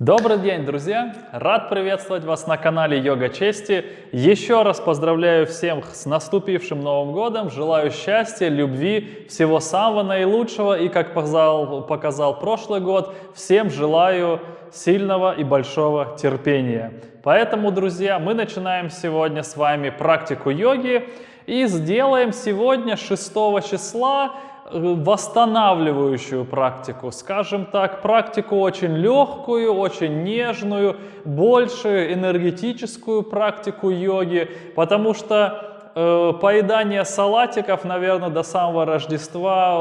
Добрый день, друзья! Рад приветствовать вас на канале Йога Чести. Еще раз поздравляю всех с наступившим Новым Годом. Желаю счастья, любви, всего самого наилучшего. И, как показал, показал прошлый год, всем желаю сильного и большого терпения. Поэтому, друзья, мы начинаем сегодня с вами практику йоги. И сделаем сегодня 6 числа восстанавливающую практику, скажем так, практику очень легкую, очень нежную, больше энергетическую практику йоги, потому что э, поедание салатиков, наверное, до самого Рождества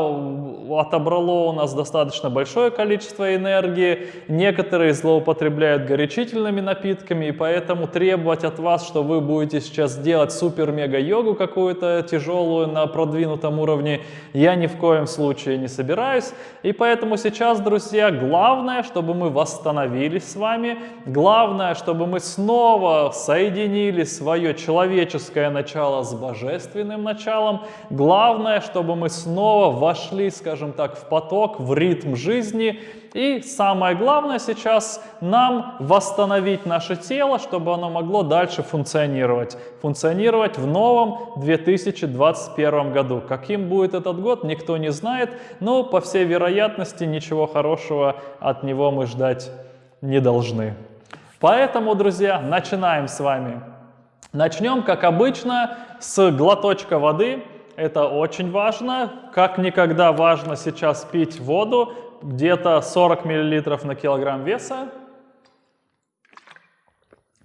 отобрало у нас достаточно большое количество энергии. Некоторые злоупотребляют горячительными напитками, и поэтому требовать от вас, что вы будете сейчас делать супер-мега-йогу какую-то тяжелую на продвинутом уровне, я ни в коем случае не собираюсь. И поэтому сейчас, друзья, главное, чтобы мы восстановились с вами, главное, чтобы мы снова соединили свое человеческое начало с божественным началом. Главное, чтобы мы снова вошли, скажем так, в поток, в ритм жизни. И самое главное сейчас нам восстановить наше тело, чтобы оно могло дальше функционировать. Функционировать в новом 2021 году. Каким будет этот год, никто не знает, но по всей вероятности ничего хорошего от него мы ждать не должны. Поэтому, друзья, начинаем с вами. Начнем, как обычно, с глоточка воды. Это очень важно. Как никогда важно сейчас пить воду. Где-то 40 мл на килограмм веса.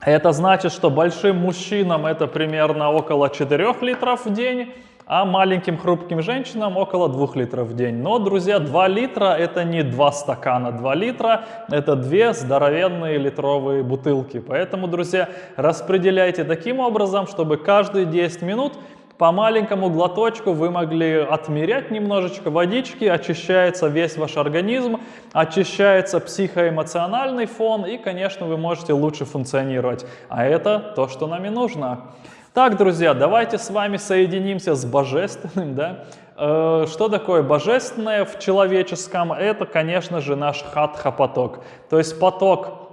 Это значит, что большим мужчинам это примерно около 4 литров в день а маленьким хрупким женщинам около 2 литров в день. Но, друзья, 2 литра это не 2 стакана, 2 литра это 2 здоровенные литровые бутылки. Поэтому, друзья, распределяйте таким образом, чтобы каждые 10 минут по маленькому глоточку вы могли отмерять немножечко водички, очищается весь ваш организм, очищается психоэмоциональный фон и, конечно, вы можете лучше функционировать. А это то, что нам и нужно. Так, друзья, давайте с вами соединимся с божественным. Да? Э, что такое божественное в человеческом? Это, конечно же, наш хатха-поток. То есть поток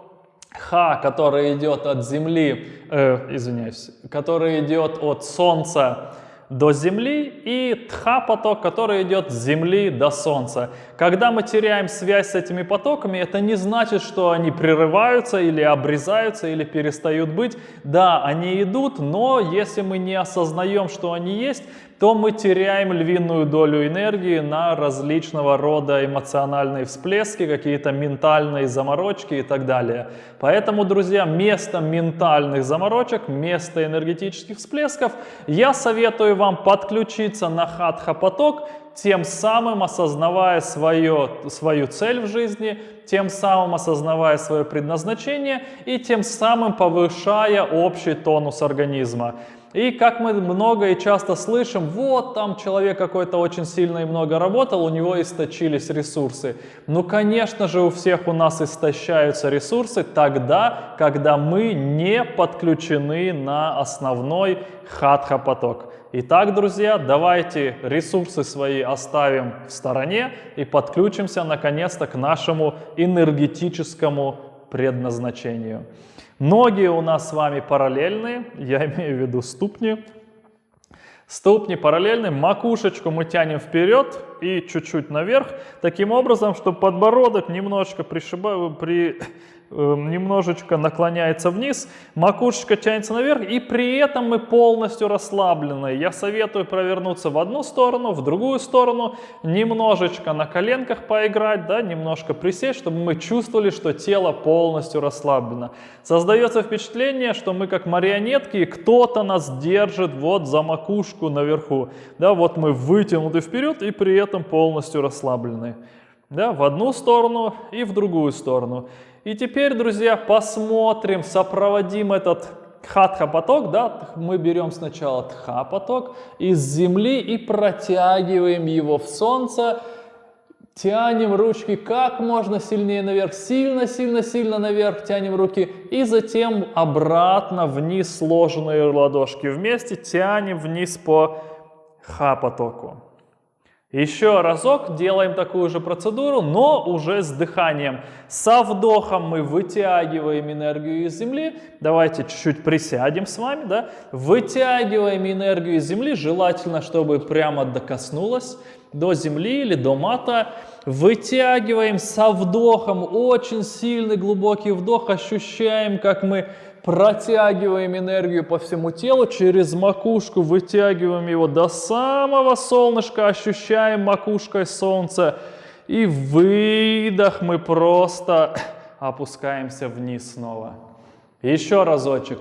ха, который идет от земли, э, извиняюсь, который идет от солнца до Земли и тха-поток, который идет с Земли до Солнца. Когда мы теряем связь с этими потоками, это не значит, что они прерываются или обрезаются или перестают быть. Да, они идут, но если мы не осознаем, что они есть, то мы теряем львиную долю энергии на различного рода эмоциональные всплески, какие-то ментальные заморочки и так далее. Поэтому, друзья, вместо ментальных заморочек, вместо энергетических всплесков, я советую вам подключиться на хатха-поток, тем самым осознавая свое, свою цель в жизни, тем самым осознавая свое предназначение и тем самым повышая общий тонус организма. И как мы много и часто слышим, вот там человек какой-то очень сильно и много работал, у него источились ресурсы. Ну, конечно же, у всех у нас истощаются ресурсы тогда, когда мы не подключены на основной хатха-поток. Итак, друзья, давайте ресурсы свои оставим в стороне и подключимся наконец-то к нашему энергетическому предназначению. Ноги у нас с вами параллельные, я имею в виду ступни. Ступни параллельны, макушечку мы тянем вперед и чуть-чуть наверх, таким образом, чтобы подбородок немножечко пришибает, при, немножечко наклоняется вниз, макушечка тянется наверх, и при этом мы полностью расслаблены. Я советую провернуться в одну сторону, в другую сторону, немножечко на коленках поиграть, да, немножко присесть, чтобы мы чувствовали, что тело полностью расслаблено. Создается впечатление, что мы как марионетки, и кто-то нас держит вот за макушку наверху. Да, вот мы вытянуты вперед и при этом полностью расслаблены. Да, в одну сторону и в другую сторону. И теперь, друзья, посмотрим, сопроводим этот хатха-поток, да, мы берем сначала тха-поток из земли и протягиваем его в солнце, тянем ручки как можно сильнее наверх, сильно-сильно-сильно наверх тянем руки и затем обратно вниз сложенные ладошки вместе тянем вниз по ха-потоку. Еще разок делаем такую же процедуру, но уже с дыханием. Со вдохом мы вытягиваем энергию из Земли. Давайте чуть-чуть присядем с вами. Да? Вытягиваем энергию из Земли, желательно, чтобы прямо докоснулась до Земли или до мата. Вытягиваем со вдохом, очень сильный глубокий вдох, ощущаем, как мы протягиваем энергию по всему телу, через макушку вытягиваем его до самого солнышка, ощущаем макушкой солнце. И выдох мы просто опускаемся вниз снова. Еще разочек.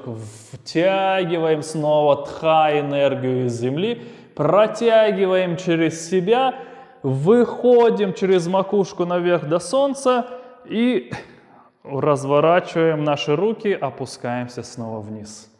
Втягиваем снова тха энергию из земли, протягиваем через себя, выходим через макушку наверх до солнца и разворачиваем наши руки, опускаемся снова вниз.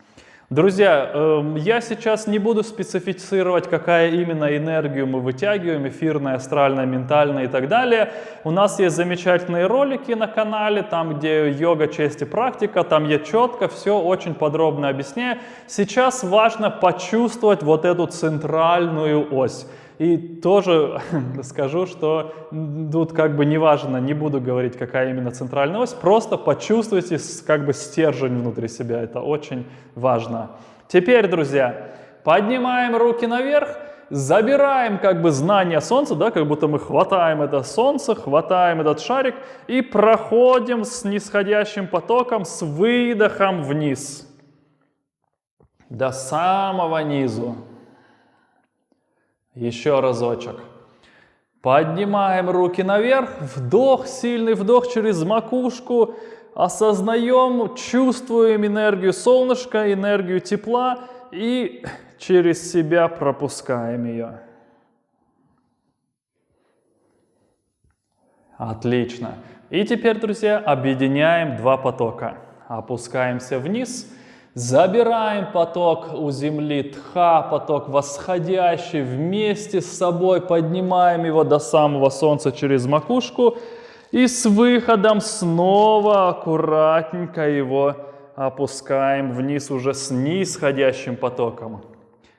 Друзья, эм, я сейчас не буду специфицировать, какая именно энергию мы вытягиваем, эфирная, астральная, ментальная и так далее. У нас есть замечательные ролики на канале, там где йога, честь и практика, там я четко все очень подробно объясняю. Сейчас важно почувствовать вот эту центральную ось. И тоже скажу, что тут как бы неважно, не буду говорить, какая именно центральная ось, просто почувствуйте как бы стержень внутри себя, это очень важно. Теперь, друзья, поднимаем руки наверх, забираем как бы знание Солнца, да, как будто мы хватаем это Солнце, хватаем этот шарик и проходим с нисходящим потоком, с выдохом вниз, до самого низу. Еще разочек. Поднимаем руки наверх, вдох, сильный вдох через макушку, осознаем, чувствуем энергию солнышка, энергию тепла и через себя пропускаем ее. Отлично. И теперь, друзья, объединяем два потока. Опускаемся вниз – Забираем поток у земли, тха, поток восходящий, вместе с собой поднимаем его до самого солнца через макушку и с выходом снова аккуратненько его опускаем вниз уже с нисходящим потоком.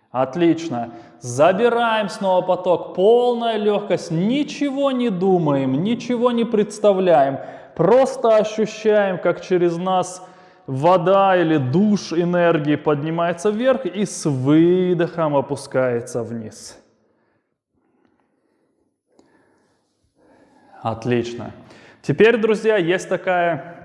Отлично. Забираем снова поток, полная легкость, ничего не думаем, ничего не представляем, просто ощущаем, как через нас вода или душ энергии поднимается вверх и с выдохом опускается вниз. Отлично. Теперь, друзья, есть такая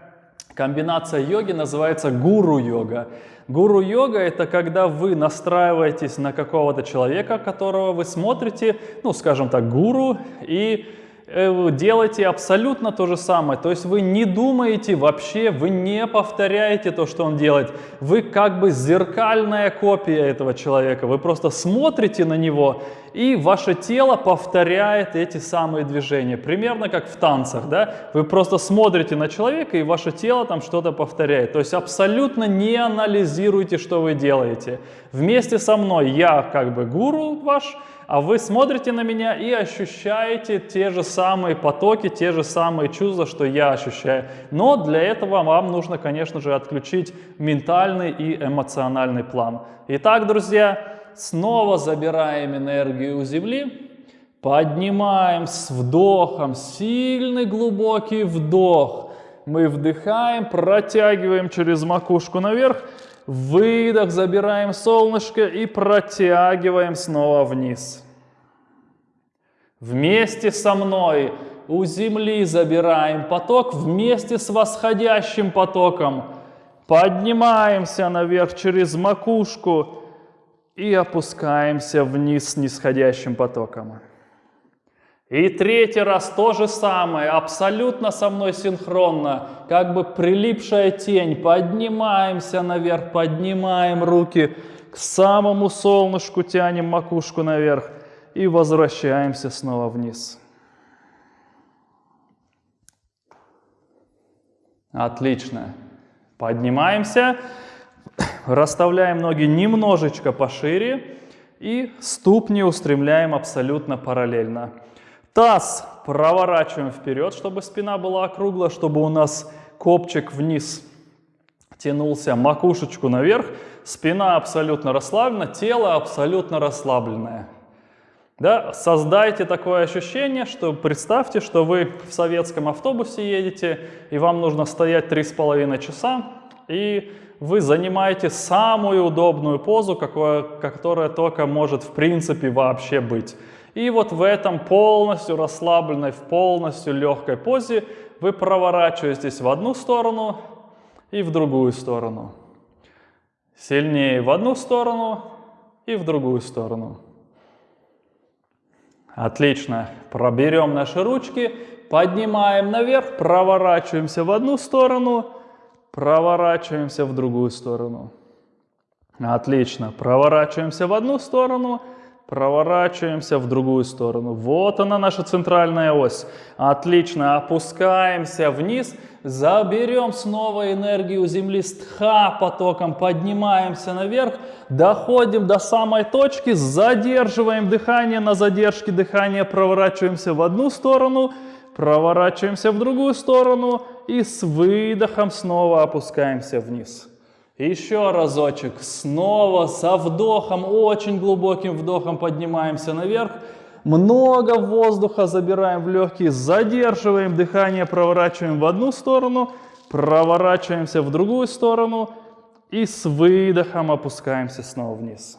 комбинация йоги, называется гуру-йога. Гуру-йога – это когда вы настраиваетесь на какого-то человека, которого вы смотрите, ну, скажем так, гуру, и Э, делаете абсолютно то же самое. То есть вы не думаете вообще, вы не повторяете то, что он делает. Вы как бы зеркальная копия этого человека. Вы просто смотрите на него, и ваше тело повторяет эти самые движения. Примерно как в танцах. Да? Вы просто смотрите на человека, и ваше тело там что-то повторяет. То есть абсолютно не анализируйте, что вы делаете. Вместе со мной я как бы гуру ваш, а вы смотрите на меня и ощущаете те же самые потоки, те же самые чувства, что я ощущаю. Но для этого вам нужно, конечно же, отключить ментальный и эмоциональный план. Итак, друзья, снова забираем энергию у Земли, поднимаем с вдохом, сильный глубокий вдох. Мы вдыхаем, протягиваем через макушку наверх, Выдох, забираем солнышко и протягиваем снова вниз. Вместе со мной у земли забираем поток вместе с восходящим потоком. Поднимаемся наверх через макушку и опускаемся вниз нисходящим потоком. И третий раз то же самое, абсолютно со мной синхронно, как бы прилипшая тень. Поднимаемся наверх, поднимаем руки к самому солнышку, тянем макушку наверх и возвращаемся снова вниз. Отлично. Поднимаемся, расставляем ноги немножечко пошире и ступни устремляем абсолютно параллельно. Таз проворачиваем вперед, чтобы спина была округла, чтобы у нас копчик вниз тянулся, макушечку наверх. Спина абсолютно расслаблена, тело абсолютно расслабленное. Да, создайте такое ощущение, что представьте, что вы в советском автобусе едете, и вам нужно стоять три с половиной часа, и вы занимаете самую удобную позу, какое, которая только может в принципе вообще быть. И вот в этом полностью расслабленной, в полностью легкой позе вы проворачиваетесь в одну сторону и в другую сторону. Сильнее в одну сторону и в другую сторону. Отлично. Проберем наши ручки, поднимаем наверх, проворачиваемся в одну сторону, проворачиваемся в другую сторону. Отлично. Проворачиваемся в одну сторону, проворачиваемся в другую сторону. Вот она наша центральная ось. Отлично. Опускаемся вниз, заберем снова энергию Земли с тха потоком, поднимаемся наверх, доходим до самой точки, задерживаем дыхание, на задержке дыхания проворачиваемся в одну сторону, проворачиваемся в другую сторону и с выдохом снова опускаемся вниз. Еще разочек. Снова со вдохом, очень глубоким вдохом поднимаемся наверх. Много воздуха забираем в легкие, задерживаем дыхание, проворачиваем в одну сторону, проворачиваемся в другую сторону и с выдохом опускаемся снова вниз.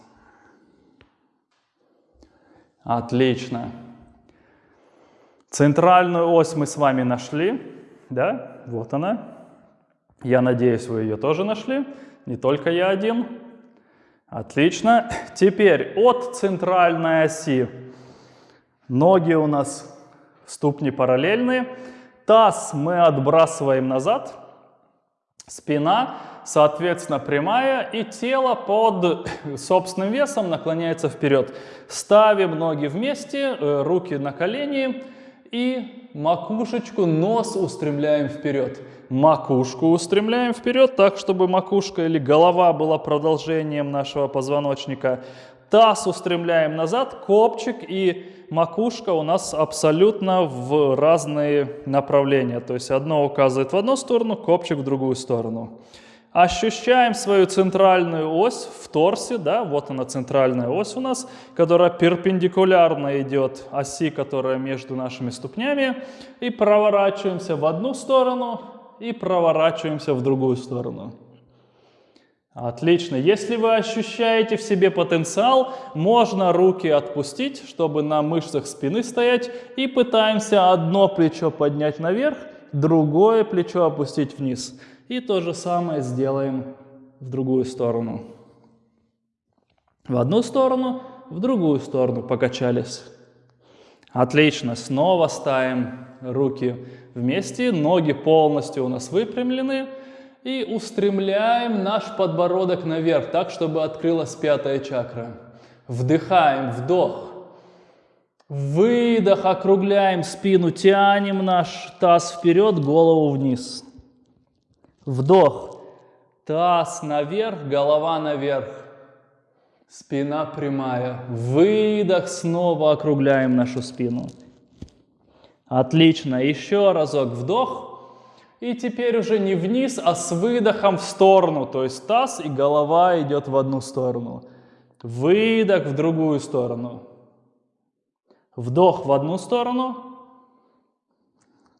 Отлично. Центральную ось мы с вами нашли, да, вот она. Я надеюсь, вы ее тоже нашли не только я один. Отлично. Теперь от центральной оси ноги у нас ступни параллельные. Таз мы отбрасываем назад. Спина, соответственно, прямая. И тело под собственным весом наклоняется вперед. Ставим ноги вместе, э, руки на колени и макушечку, нос устремляем вперед макушку устремляем вперед, так, чтобы макушка или голова была продолжением нашего позвоночника. Таз устремляем назад, копчик и макушка у нас абсолютно в разные направления. То есть одно указывает в одну сторону, копчик в другую сторону. Ощущаем свою центральную ось в торсе, да, вот она центральная ось у нас, которая перпендикулярно идет оси, которая между нашими ступнями, и проворачиваемся в одну сторону, и проворачиваемся в другую сторону. Отлично. Если вы ощущаете в себе потенциал, можно руки отпустить, чтобы на мышцах спины стоять, и пытаемся одно плечо поднять наверх, другое плечо опустить вниз. И то же самое сделаем в другую сторону. В одну сторону, в другую сторону покачались. Отлично. Снова ставим руки вместе, ноги полностью у нас выпрямлены. И устремляем наш подбородок наверх, так, чтобы открылась пятая чакра. Вдыхаем, вдох. Выдох, округляем спину, тянем наш таз вперед, голову вниз. Вдох. Таз наверх, голова наверх. Спина прямая. Выдох, снова округляем нашу спину. Отлично. Еще разок вдох. И теперь уже не вниз, а с выдохом в сторону. То есть таз и голова идет в одну сторону. Выдох в другую сторону. Вдох в одну сторону.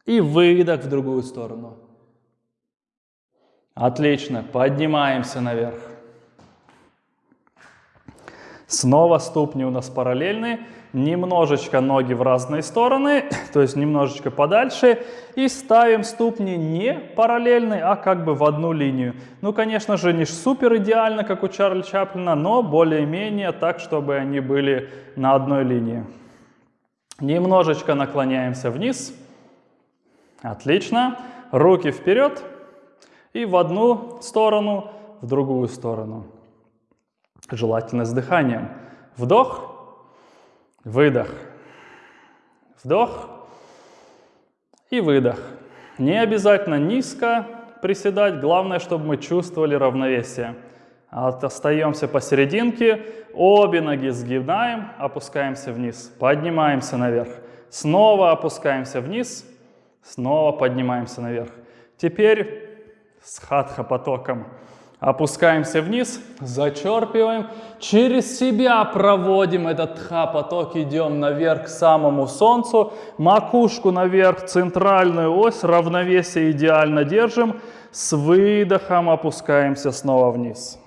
И выдох в другую сторону. Отлично. Поднимаемся наверх. Снова ступни у нас параллельные немножечко ноги в разные стороны, то есть немножечко подальше, и ставим ступни не параллельные, а как бы в одну линию. Ну, конечно же, не супер идеально, как у Чарли Чаплина, но более-менее так, чтобы они были на одной линии. Немножечко наклоняемся вниз. Отлично. Руки вперед и в одну сторону, в другую сторону. Желательно с дыханием. Вдох Выдох. Вдох и выдох. Не обязательно низко приседать, главное, чтобы мы чувствовали равновесие. Остаемся посерединке, обе ноги сгибаем, опускаемся вниз, поднимаемся наверх. Снова опускаемся вниз, снова поднимаемся наверх. Теперь с хатха потоком Опускаемся вниз, зачерпиваем, через себя проводим этот тха-поток, идем наверх к самому солнцу, макушку наверх, центральную ось, равновесие идеально держим, с выдохом опускаемся снова вниз.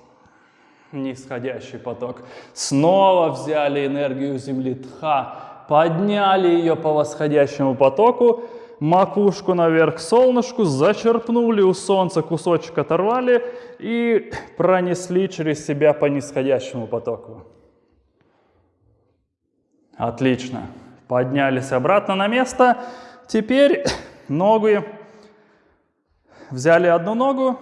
Нисходящий поток. Снова взяли энергию Земли тха, подняли ее по восходящему потоку, макушку наверх к солнышку, зачерпнули у солнца кусочек оторвали и пронесли через себя по нисходящему потоку. Отлично. Поднялись обратно на место. Теперь ноги взяли одну ногу,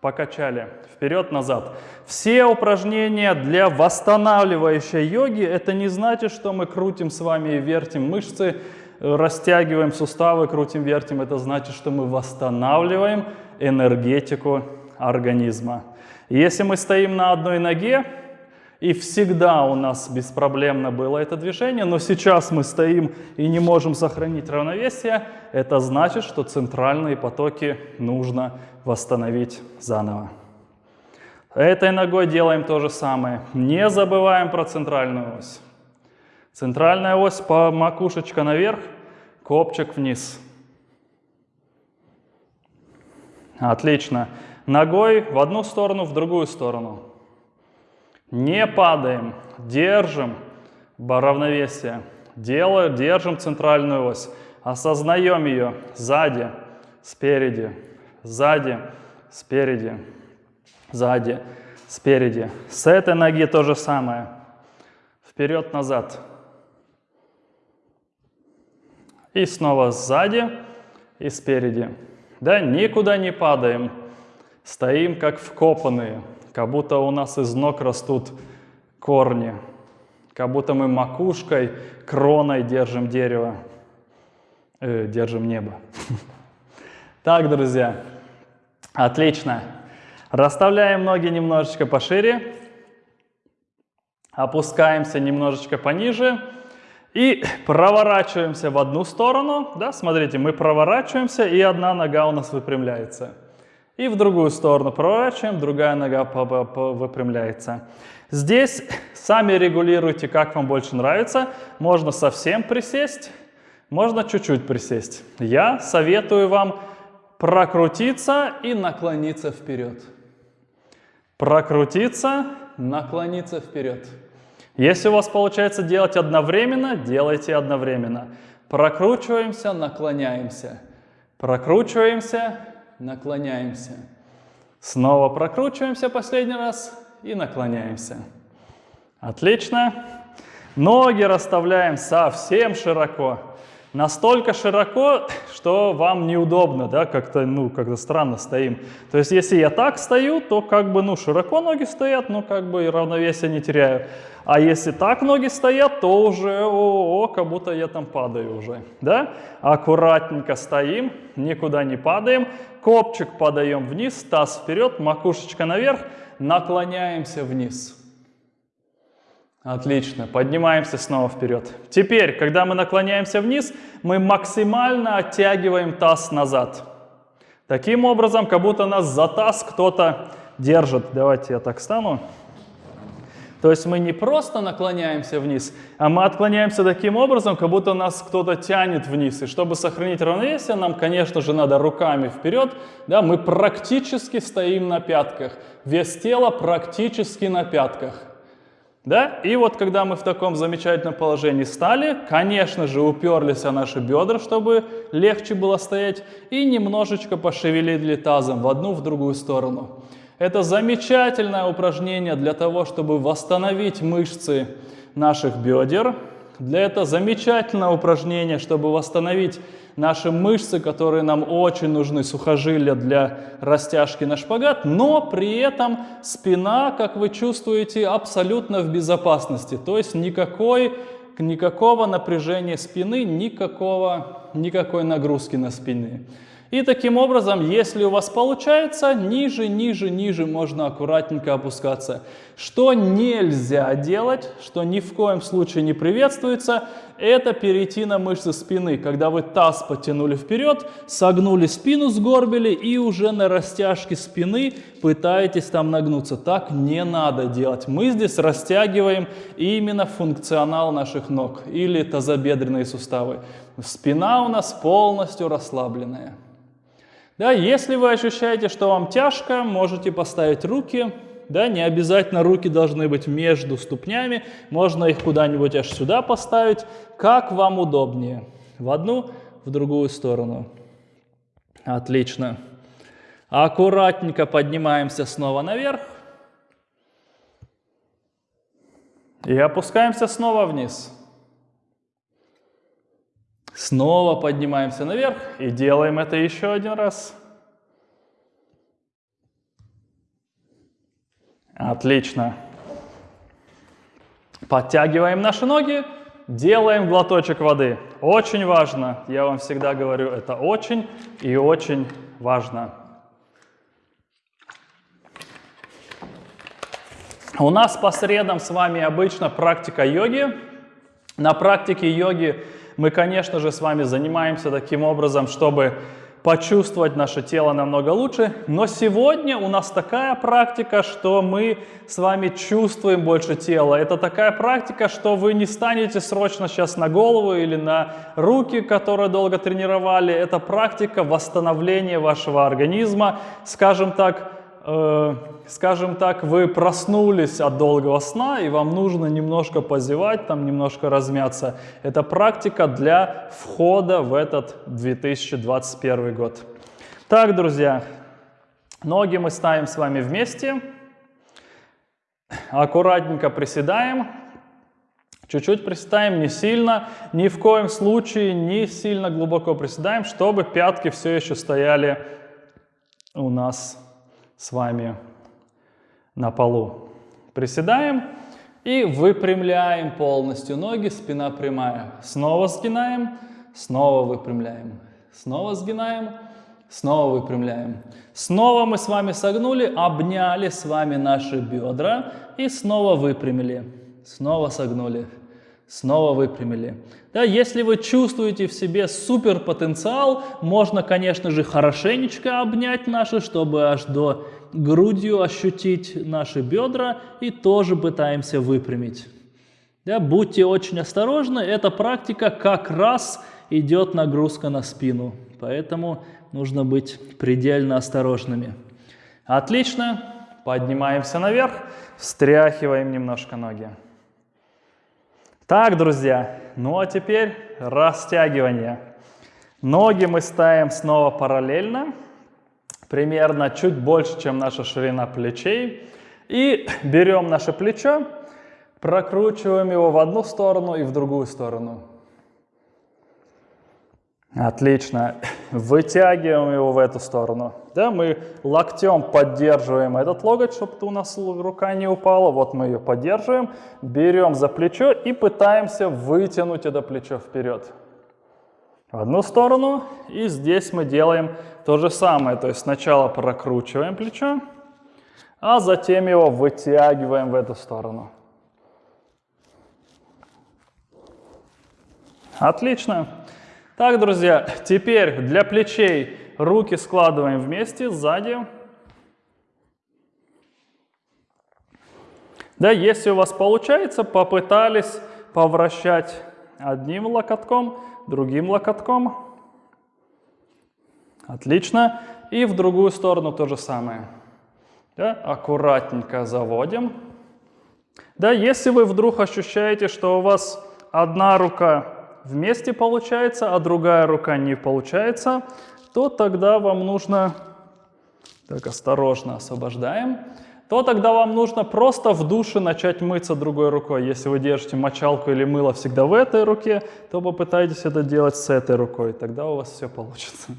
покачали вперед-назад. Все упражнения для восстанавливающей йоги, это не значит, что мы крутим с вами и вертим мышцы, растягиваем суставы, крутим, вертим, это значит, что мы восстанавливаем энергетику организма. Если мы стоим на одной ноге, и всегда у нас беспроблемно было это движение, но сейчас мы стоим и не можем сохранить равновесие, это значит, что центральные потоки нужно восстановить заново. Этой ногой делаем то же самое. Не забываем про центральную ось. Центральная ось по макушечка наверх, копчик вниз. Отлично. Ногой в одну сторону, в другую сторону. Не падаем, держим равновесие. Делаем, держим центральную ось. Осознаем ее сзади, спереди, сзади, спереди, сзади, спереди. С этой ноги то же самое. Вперед-назад. И снова сзади и спереди. Да, никуда не падаем. Стоим как вкопанные, как будто у нас из ног растут корни. Как будто мы макушкой, кроной держим дерево, э, держим небо. Так, друзья, отлично. Расставляем ноги немножечко пошире. Опускаемся немножечко пониже. И проворачиваемся в одну сторону. Да, смотрите, мы проворачиваемся, и одна нога у нас выпрямляется. И в другую сторону проворачиваем, другая нога выпрямляется. Здесь сами регулируйте, как вам больше нравится. Можно совсем присесть, можно чуть-чуть присесть. Я советую вам прокрутиться и наклониться вперед. Прокрутиться, наклониться вперед. Если у вас получается делать одновременно, делайте одновременно. Прокручиваемся, наклоняемся. Прокручиваемся, наклоняемся. Снова прокручиваемся последний раз и наклоняемся. Отлично. Ноги расставляем совсем широко. Настолько широко, что вам неудобно, да, как-то, ну, как-то странно стоим. То есть, если я так стою, то как бы, ну, широко ноги стоят, но как бы и равновесие не теряю. А если так ноги стоят, то уже, о, -о как будто я там падаю уже, да? Аккуратненько стоим, никуда не падаем, копчик подаем вниз, таз вперед, макушечка наверх, наклоняемся вниз. Отлично, поднимаемся снова вперед. Теперь, когда мы наклоняемся вниз, мы максимально оттягиваем таз назад. Таким образом, как будто нас за таз кто-то держит. Давайте я так стану. То есть мы не просто наклоняемся вниз, а мы отклоняемся таким образом, как будто нас кто-то тянет вниз. И чтобы сохранить равновесие, нам, конечно же, надо руками вперед. Да, мы практически стоим на пятках. Вес тела практически на пятках. Да? И вот когда мы в таком замечательном положении стали, конечно же, уперлись о наши бедра, чтобы легче было стоять, и немножечко пошевелили тазом в одну, в другую сторону. Это замечательное упражнение для того, чтобы восстановить мышцы наших бедер. Для этого замечательное упражнение, чтобы восстановить наши мышцы, которые нам очень нужны, сухожилия для растяжки на шпагат, но при этом спина, как вы чувствуете, абсолютно в безопасности. То есть никакой, никакого напряжения спины, никакого, никакой нагрузки на спины. И таким образом, если у вас получается, ниже, ниже, ниже можно аккуратненько опускаться. Что нельзя делать, что ни в коем случае не приветствуется, это перейти на мышцы спины. Когда вы таз потянули вперед, согнули спину, сгорбили и уже на растяжке спины пытаетесь там нагнуться. Так не надо делать. Мы здесь растягиваем именно функционал наших ног или тазобедренные суставы. Спина у нас полностью расслабленная. Да, если вы ощущаете, что вам тяжко, можете поставить руки. Да, не обязательно руки должны быть между ступнями, можно их куда-нибудь аж сюда поставить, как вам удобнее. В одну, в другую сторону. Отлично. Аккуратненько поднимаемся снова наверх. И опускаемся снова вниз. Снова поднимаемся наверх и делаем это еще один раз. Отлично. Подтягиваем наши ноги, делаем глоточек воды. Очень важно, я вам всегда говорю, это очень и очень важно. У нас по средам с вами обычно практика йоги. На практике йоги мы, конечно же, с вами занимаемся таким образом, чтобы почувствовать наше тело намного лучше. Но сегодня у нас такая практика, что мы с вами чувствуем больше тела. Это такая практика, что вы не станете срочно сейчас на голову или на руки, которые долго тренировали. Это практика восстановления вашего организма, скажем так, э, скажем так, вы проснулись от долгого сна, и вам нужно немножко позевать, там немножко размяться. Это практика для входа в этот 2021 год. Так, друзья, ноги мы ставим с вами вместе. Аккуратненько приседаем. Чуть-чуть приседаем, не сильно, ни в коем случае не сильно глубоко приседаем, чтобы пятки все еще стояли у нас с вами на полу. Приседаем и выпрямляем полностью ноги, спина прямая. Снова сгинаем, снова выпрямляем. Снова сгинаем, снова выпрямляем. Снова мы с вами согнули, обняли с вами наши бедра и снова выпрямили. Снова согнули, снова выпрямили. Да, если вы чувствуете в себе супер потенциал, можно, конечно же, хорошенечко обнять наши, чтобы аж до грудью ощутить наши бедра и тоже пытаемся выпрямить. Да, будьте очень осторожны, эта практика как раз идет нагрузка на спину, поэтому нужно быть предельно осторожными. Отлично, поднимаемся наверх, встряхиваем немножко ноги. Так, друзья, ну а теперь растягивание. Ноги мы ставим снова параллельно примерно чуть больше, чем наша ширина плечей. И берем наше плечо, прокручиваем его в одну сторону и в другую сторону. Отлично. Вытягиваем его в эту сторону. Да, мы локтем поддерживаем этот локоть, чтобы у нас рука не упала. Вот мы ее поддерживаем. Берем за плечо и пытаемся вытянуть это плечо вперед в одну сторону. И здесь мы делаем то же самое. То есть сначала прокручиваем плечо, а затем его вытягиваем в эту сторону. Отлично. Так, друзья, теперь для плечей руки складываем вместе сзади. Да, если у вас получается, попытались повращать одним локотком, другим локотком. Отлично. И в другую сторону то же самое. Да? Аккуратненько заводим. Да, если вы вдруг ощущаете, что у вас одна рука вместе получается, а другая рука не получается, то тогда вам нужно, так осторожно освобождаем, то тогда вам нужно просто в душе начать мыться другой рукой. Если вы держите мочалку или мыло всегда в этой руке, то попытайтесь это делать с этой рукой, тогда у вас все получится.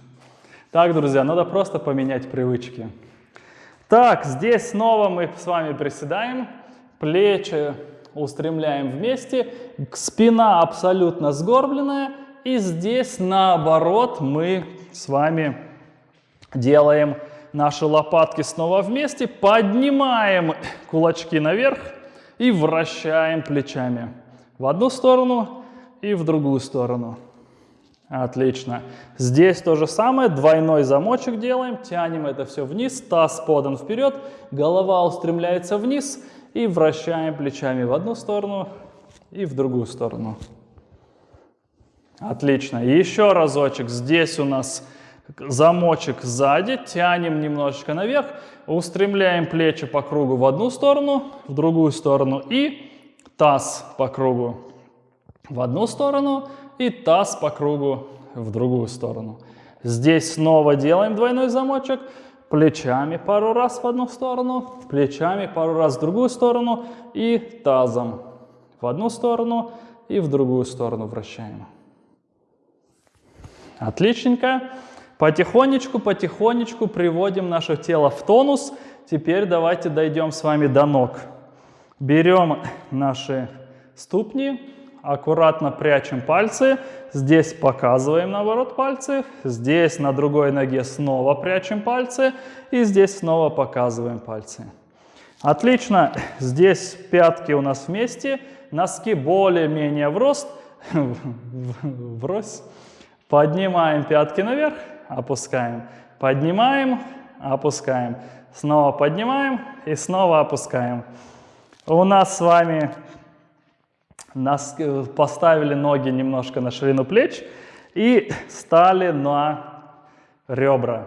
Так, друзья, надо просто поменять привычки. Так, здесь снова мы с вами приседаем, плечи устремляем вместе, спина абсолютно сгорбленная, и здесь наоборот мы с вами Делаем наши лопатки снова вместе, поднимаем кулачки наверх и вращаем плечами в одну сторону и в другую сторону. Отлично. Здесь то же самое, двойной замочек делаем, тянем это все вниз, таз подан вперед, голова устремляется вниз и вращаем плечами в одну сторону и в другую сторону. Отлично. Еще разочек. Здесь у нас замочек сзади, тянем немножечко наверх, устремляем плечи по кругу в одну сторону, в другую сторону и таз по кругу в одну сторону и таз по кругу в другую сторону. Здесь снова делаем двойной замочек, плечами пару раз в одну сторону, плечами пару раз в другую сторону и тазом в одну сторону и в другую сторону вращаем. Отличненько. Потихонечку, потихонечку приводим наше тело в тонус. Теперь давайте дойдем с вами до ног. Берем наши ступни, аккуратно прячем пальцы, здесь показываем наоборот пальцы, здесь на другой ноге снова прячем пальцы и здесь снова показываем пальцы. Отлично, здесь пятки у нас вместе, носки более-менее в рост, врозь. Поднимаем пятки наверх, опускаем, поднимаем, опускаем, снова поднимаем и снова опускаем. У нас с вами нас э, поставили ноги немножко на ширину плеч и стали на ребра.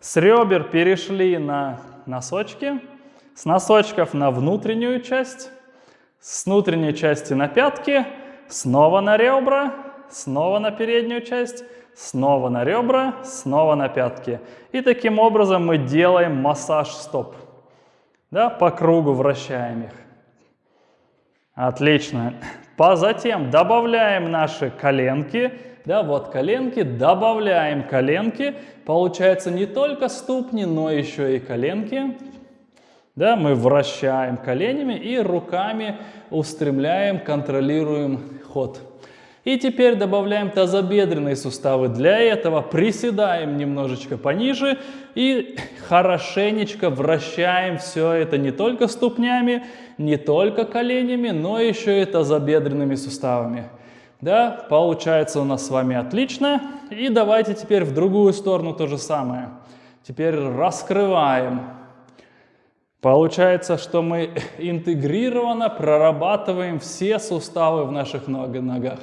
С ребер перешли на носочки, с носочков на внутреннюю часть, с внутренней части на пятки, снова на ребра, снова на переднюю часть, снова на ребра, снова на пятки. И таким образом мы делаем массаж стоп. Да, по кругу вращаем их. Отлично. По затем добавляем наши коленки. Да, вот коленки, добавляем коленки. Получается не только ступни, но еще и коленки. Да, мы вращаем коленями и руками устремляем, контролируем ход. И теперь добавляем тазобедренные суставы. Для этого приседаем немножечко пониже и хорошенечко вращаем все это не только ступнями, не только коленями, но еще и тазобедренными суставами. Да, получается у нас с вами отлично. И давайте теперь в другую сторону то же самое. Теперь раскрываем. Получается, что мы интегрированно прорабатываем все суставы в наших ногах.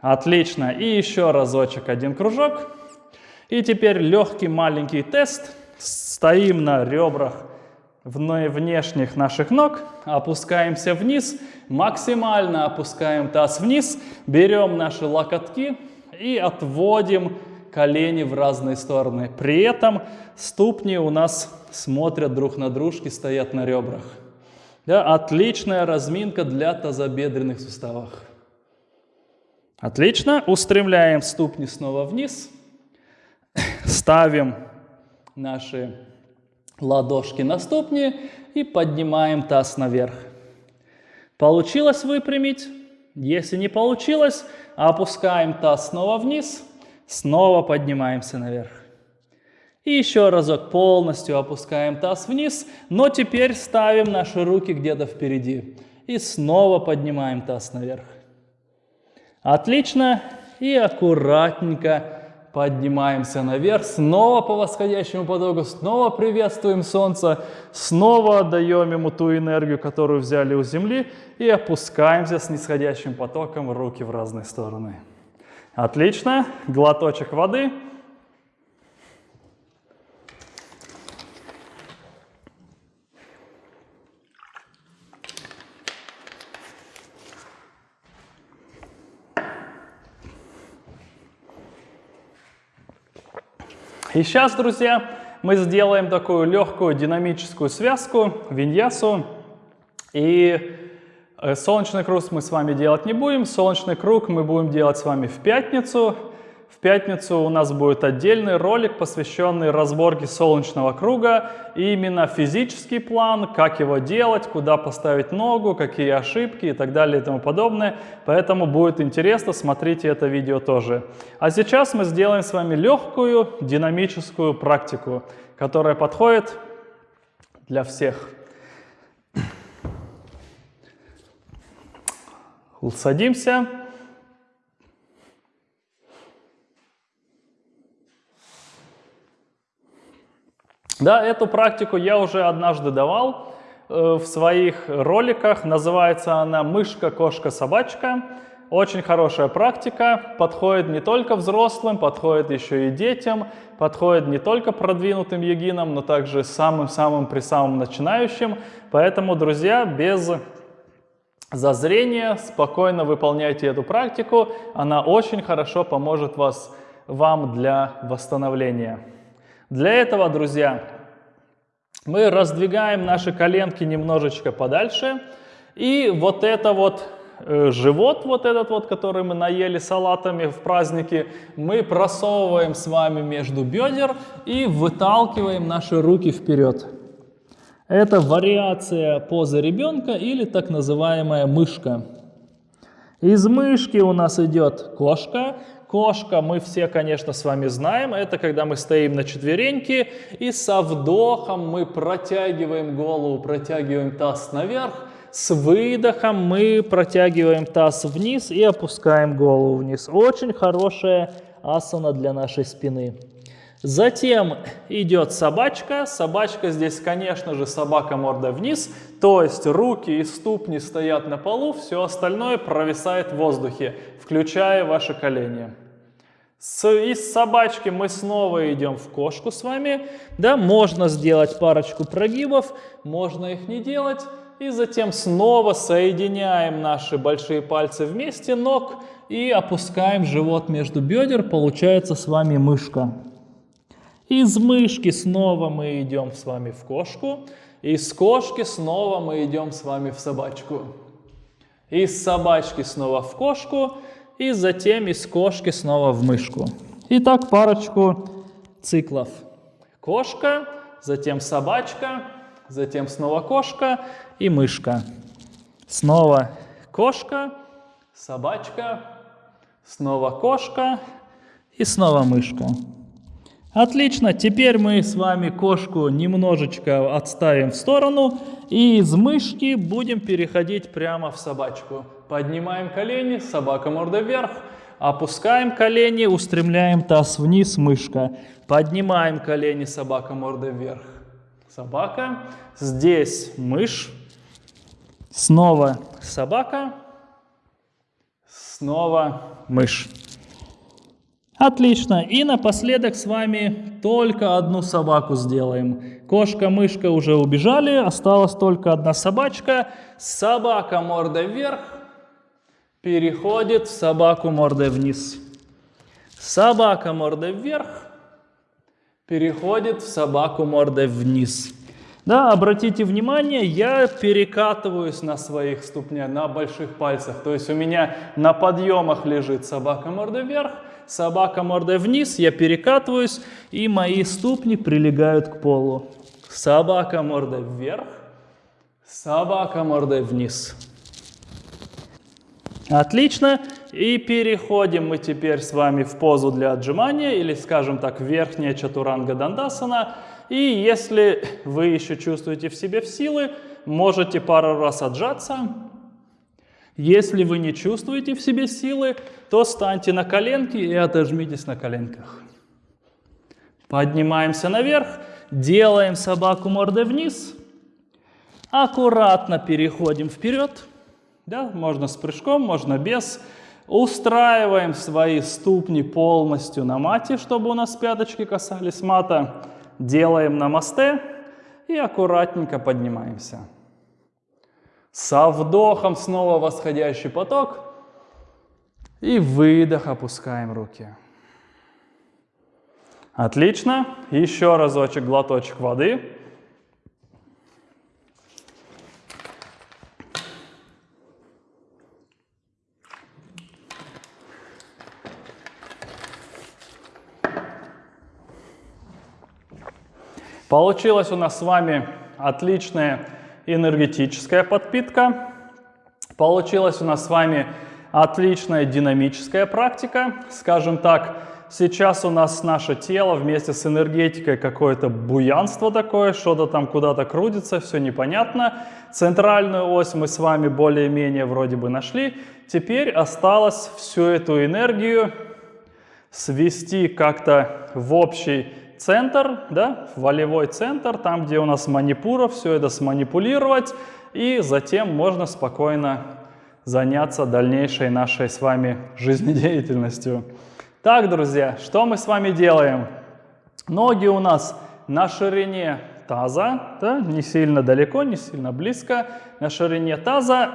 Отлично. И еще разочек один кружок. И теперь легкий маленький тест. Стоим на ребрах внешних наших ног, опускаемся вниз, максимально опускаем таз вниз, берем наши локотки и отводим колени в разные стороны. При этом ступни у нас смотрят друг на дружки, стоят на ребрах. Да, отличная разминка для тазобедренных суставов. Отлично. Устремляем ступни снова вниз. Ставим наши ладошки на ступни и поднимаем таз наверх. Получилось выпрямить? Если не получилось, опускаем таз снова вниз, снова поднимаемся наверх. И еще разок полностью опускаем таз вниз, но теперь ставим наши руки где-то впереди. И снова поднимаем таз наверх. Отлично. И аккуратненько поднимаемся наверх. Снова по восходящему потоку. Снова приветствуем Солнце. Снова отдаем ему ту энергию, которую взяли у Земли. И опускаемся с нисходящим потоком руки в разные стороны. Отлично. Глоточек воды. И сейчас, друзья, мы сделаем такую легкую динамическую связку, виньясу. И э, солнечный круг мы с вами делать не будем. Солнечный круг мы будем делать с вами в пятницу. В пятницу у нас будет отдельный ролик, посвященный разборке солнечного круга. И именно физический план, как его делать, куда поставить ногу, какие ошибки и так далее и тому подобное. Поэтому будет интересно, смотрите это видео тоже. А сейчас мы сделаем с вами легкую динамическую практику, которая подходит для всех. Садимся. Да, эту практику я уже однажды давал э, в своих роликах. Называется она «Мышка, кошка, собачка». Очень хорошая практика, подходит не только взрослым, подходит еще и детям, подходит не только продвинутым йогинам, но также самым-самым при самым начинающим. Поэтому, друзья, без зазрения спокойно выполняйте эту практику. Она очень хорошо поможет вас, вам для восстановления. Для этого, друзья, мы раздвигаем наши коленки немножечко подальше. И вот это вот э, живот, вот этот вот, который мы наели салатами в празднике, мы просовываем с вами между бедер и выталкиваем наши руки вперед. Это вариация позы ребенка или так называемая мышка. Из мышки у нас идет кошка, Кошка, мы все, конечно, с вами знаем, это когда мы стоим на четвереньке и со вдохом мы протягиваем голову, протягиваем таз наверх, с выдохом мы протягиваем таз вниз и опускаем голову вниз. Очень хорошая асана для нашей спины. Затем идет собачка. Собачка здесь, конечно же, собака мордой вниз, то есть руки и ступни стоят на полу, все остальное провисает в воздухе включая ваши колени. С, из собачки мы снова идем в кошку с вами. Да, можно сделать парочку прогибов, можно их не делать. И затем снова соединяем наши большие пальцы вместе ног и опускаем живот между бедер. Получается с вами мышка. Из мышки снова мы идем с вами в кошку. Из кошки снова мы идем с вами в собачку. Из собачки снова в кошку и затем из кошки снова в мышку. Итак, парочку циклов. Кошка, затем собачка, затем снова кошка и мышка. Снова кошка, собачка, снова кошка и снова мышка. Отлично, теперь мы с вами кошку немножечко отставим в сторону и из мышки будем переходить прямо в собачку. Поднимаем колени, собака морда вверх. Опускаем колени, устремляем таз вниз, мышка. Поднимаем колени, собака морда вверх. Собака. Здесь мышь. Снова собака. Снова мышь. Отлично. И напоследок с вами только одну собаку сделаем. Кошка, мышка уже убежали, осталась только одна собачка. Собака морда вверх, переходит в собаку мордой вниз. Собака мордой вверх переходит в собаку мордой вниз. Да, обратите внимание, я перекатываюсь на своих ступнях, на больших пальцах. То есть у меня на подъемах лежит собака мордой вверх, собака мордой вниз, я перекатываюсь, и мои ступни прилегают к полу. Собака мордой вверх, собака мордой вниз. Отлично. И переходим мы теперь с вами в позу для отжимания, или, скажем так, верхняя чатуранга дандасана. И если вы еще чувствуете в себе силы, можете пару раз отжаться. Если вы не чувствуете в себе силы, то станьте на коленки и отожмитесь на коленках. Поднимаемся наверх, делаем собаку мордой вниз, аккуратно переходим вперед. Да, можно с прыжком, можно без. Устраиваем свои ступни полностью на мате, чтобы у нас пяточки касались мата. Делаем намасте и аккуратненько поднимаемся. Со вдохом снова восходящий поток. И выдох, опускаем руки. Отлично. Еще разочек глоточек воды. Получилось у нас с вами отличное энергетическая подпитка. Получилась у нас с вами отличная динамическая практика. Скажем так, сейчас у нас наше тело вместе с энергетикой какое-то буянство такое, что-то там куда-то крутится, все непонятно. Центральную ось мы с вами более-менее вроде бы нашли. Теперь осталось всю эту энергию свести как-то в общий центр, да, волевой центр, там, где у нас манипура, все это сманипулировать, и затем можно спокойно заняться дальнейшей нашей с вами жизнедеятельностью. Так, друзья, что мы с вами делаем? Ноги у нас на ширине таза, да, не сильно далеко, не сильно близко, на ширине таза.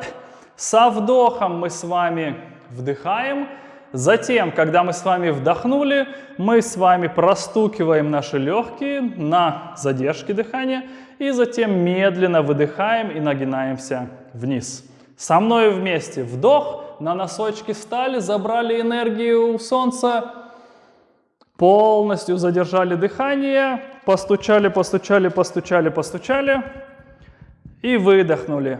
Со вдохом мы с вами вдыхаем, Затем, когда мы с вами вдохнули, мы с вами простукиваем наши легкие на задержке дыхания и затем медленно выдыхаем и нагинаемся вниз. Со мной вместе вдох, на носочки встали, забрали энергию у солнца, полностью задержали дыхание, постучали, постучали, постучали, постучали и выдохнули.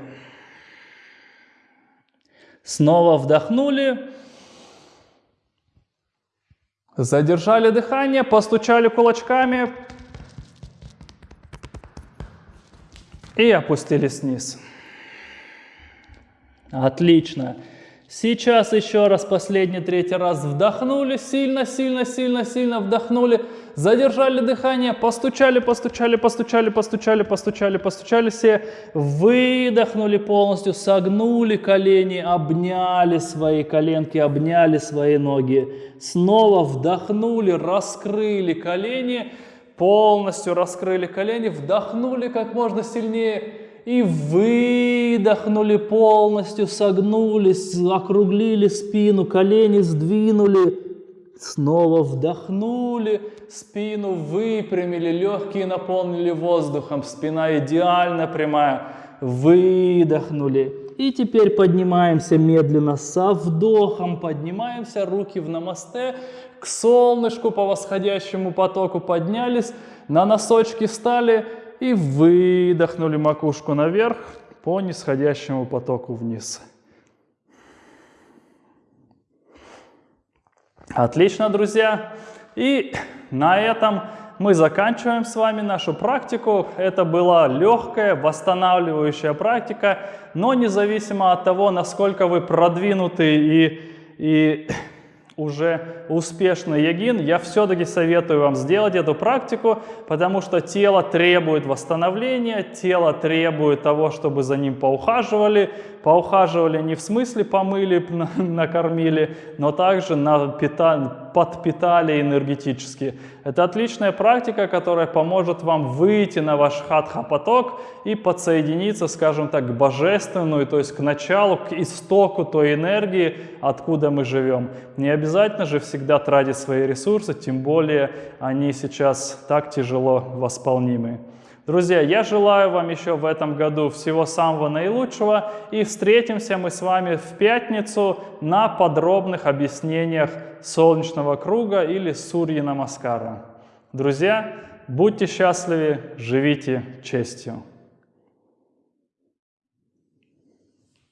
Снова вдохнули Задержали дыхание, постучали кулачками и опустились вниз. Отлично. Сейчас еще раз, последний, третий раз вдохнули, сильно, сильно, сильно, сильно вдохнули, задержали дыхание, постучали, постучали, постучали, постучали, постучали, постучали все, выдохнули полностью, согнули колени, обняли свои коленки, обняли свои ноги, снова вдохнули, раскрыли колени, полностью раскрыли колени, вдохнули как можно сильнее, и выдохнули полностью, согнулись, округлили спину, колени сдвинули, снова вдохнули, спину выпрямили, легкие наполнили воздухом, спина идеально прямая, выдохнули. И теперь поднимаемся медленно со вдохом, поднимаемся, руки в намасте, к солнышку по восходящему потоку поднялись, на носочки встали, и выдохнули макушку наверх по нисходящему потоку вниз. Отлично, друзья. И на этом мы заканчиваем с вами нашу практику. Это была легкая, восстанавливающая практика, но независимо от того, насколько вы продвинуты и, и уже успешный йогин, я все-таки советую вам сделать эту практику, потому что тело требует восстановления, тело требует того, чтобы за ним поухаживали. Поухаживали не в смысле помыли, накормили, но также подпитали энергетически. Это отличная практика, которая поможет вам выйти на ваш хатха-поток и подсоединиться, скажем так, к божественную, то есть к началу, к истоку той энергии, откуда мы живем. Не обязательно же всегда тратить свои ресурсы, тем более они сейчас так тяжело восполнимы. Друзья, я желаю вам еще в этом году всего самого наилучшего и встретимся мы с вами в пятницу на подробных объяснениях солнечного круга или Сурьи Намаскара. Друзья, будьте счастливы, живите честью.